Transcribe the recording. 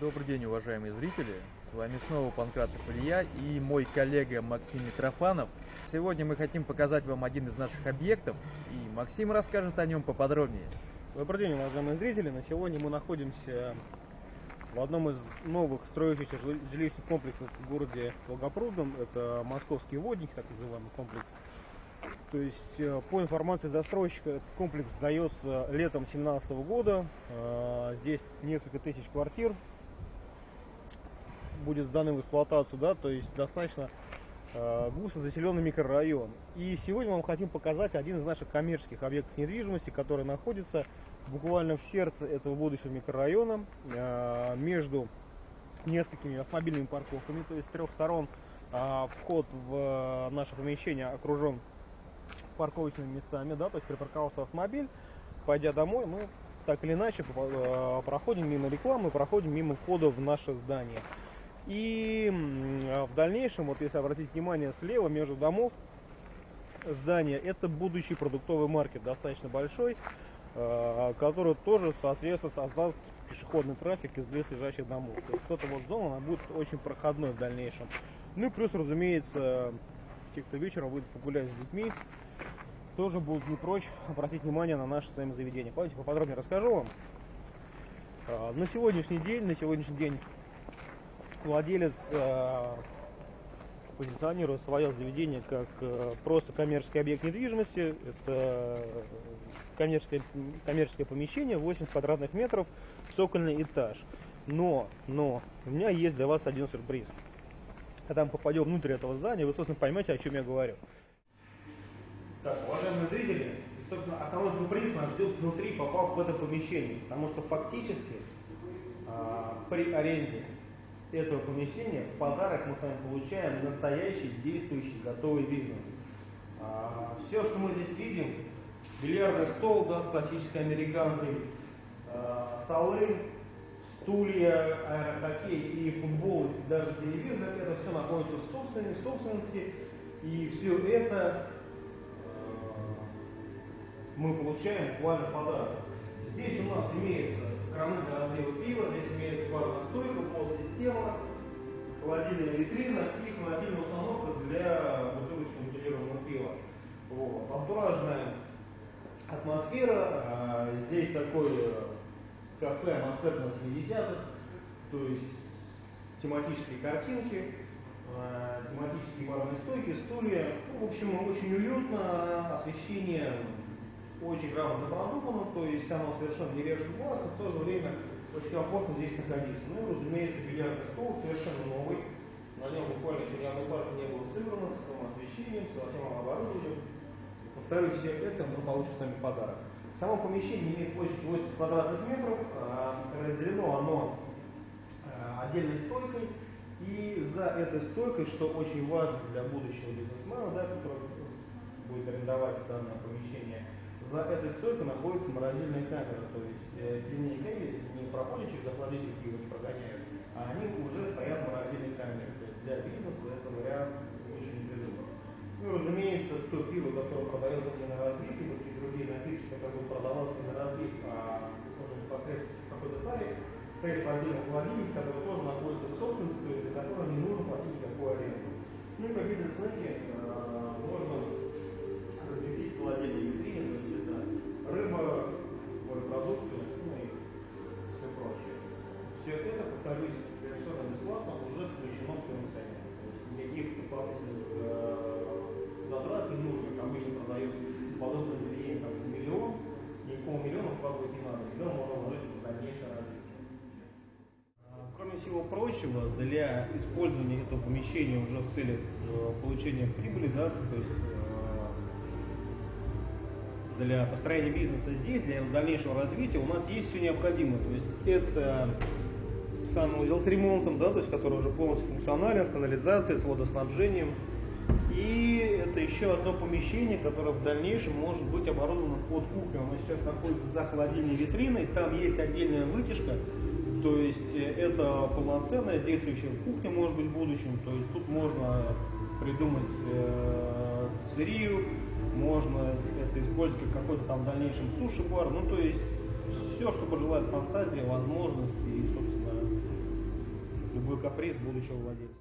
Добрый день, уважаемые зрители! С вами снова Панкратов Илья и мой коллега Максим Митрофанов. Сегодня мы хотим показать вам один из наших объектов, и Максим расскажет о нем поподробнее. Добрый день, уважаемые зрители! На сегодня мы находимся в одном из новых строящихся жилищных комплексов в городе Волгопрудном. Это московский водник, так называемый комплекс. То есть, э, по информации застройщика, комплекс сдается летом 2017 года. Э, здесь несколько тысяч квартир будет сданным в эксплуатацию, да, то есть достаточно э, густо заселенный микрорайон. И сегодня мы вам хотим показать один из наших коммерческих объектов недвижимости, который находится буквально в сердце этого будущего микрорайона, между несколькими автомобильными парковками, то есть с трех сторон вход в наше помещение окружен парковочными местами, да, то есть припарковался автомобиль, пойдя домой, мы так или иначе э, проходим мимо рекламы, проходим мимо входа в наше здание. И в дальнейшем, вот если обратить внимание, слева между домов здания, это будущий продуктовый маркет, достаточно большой, э, который тоже, соответственно, создаст пешеходный трафик из близлежащих домов. То есть вот эта вот зона, она будет очень проходной в дальнейшем. Ну и плюс, разумеется, те, кто вечером будет погулять с детьми, тоже будут не прочь обратить внимание на наше с вами заведение. Давайте поподробнее расскажу вам. А, на сегодняшний день, на сегодняшний день владелец а, позиционирует свое заведение как а, просто коммерческий объект недвижимости. Это коммерческое, коммерческое помещение, 80 квадратных метров, цокольный этаж. Но, но, у меня есть для вас один сюрприз. Когда мы попадем внутрь этого здания, вы, собственно, поймете, о чем я говорю. Так, уважаемые зрители, собственно, основной сюрприз нас ждет внутри, попав в это помещение. Потому что фактически а, при аренде этого помещения в подарок мы с вами получаем настоящий, действующий, готовый бизнес. А, все, что мы здесь видим, бильярдный стол, да, с классической американкой, а, столы, стулья, аэрохоккей и футбол, и даже телевизор, это все находится в собственности, собственности и все это мы получаем буквально подарок. Здесь у нас имеется краны для разлива пива, здесь имеется барная стойка, пол-система, холодильная витрина и холодильная установка для бутылочного бутилированного пива. Вот. Антуражная атмосфера, а, здесь такое кафе Манхэттен 70-х, то есть тематические картинки, а, тематические барные стойки, стулья. Ну, в общем, очень уютно, освещение очень грамотно продумано, то есть оно совершенно не режет глаз, но в то же время очень комфортно здесь находиться. Ну и, разумеется, бильярдный стол совершенно новый, на нем буквально еще ни одной парки не было сыграно, со своим освещением, со всем оборудованием. Повторюсь, все это мы получим с вами подарок. Само помещение имеет площадь 80 квадратных метров, а, разделено оно а, отдельной стойкой, и за этой стойкой, что очень важно для будущего бизнесмена, да, который будет арендовать данное помещение, за этой стойкой находится морозильная камера, то есть э, линейками не проходят через охладитель пива, не прогоняют, а они уже стоят в морозильной камере. То есть для бизнеса это вариант очень непризывный. Ну разумеется, то пиво, которое продается не на разлив, либо какие другие напитки, которые будут продаваться не на разлив, а уже непосредственно в какой-то таре, стоит в отдельном холодильнике, который тоже находится в собственности, то есть за который не нужно платить никакую аренду. Ну и как видно, снеки э, можно разместить в холодильнике рыба, морепродукты, ну и все прочее. Все повторюсь, совершенно бесплатно уже включено в стоимость. То есть никаких дополнительных э, затрат не нужно, обычно продают подобное заведение как за миллион, никакого миллиона вкладывать не надо, миллион можно вложить в дальнейшее развитие. Кроме всего прочего, для использования этого помещения уже в целях э, получения прибыли, да, то есть для построения бизнеса здесь, для его дальнейшего развития, у нас есть все необходимое. То есть это санузел с ремонтом, да, то есть который уже полностью функционален, с канализацией, с водоснабжением. И это еще одно помещение, которое в дальнейшем может быть оборудовано под кухню. Оно сейчас находится за холодильной витриной, там есть отдельная вытяжка, то есть это полноценная действующая кухня может быть в будущем. То есть тут можно придумать э, сырью, можно это использовать как какой-то там в дальнейшем суши-бар, ну то есть все, что пожелает фантазия, возможности и, собственно, любой каприз будущего владельца.